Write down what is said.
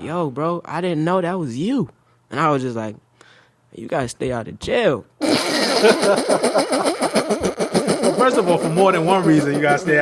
yo, bro, I didn't know that was you. And I was just like, you gotta stay out of jail. First of all, for more than one reason, you gotta stay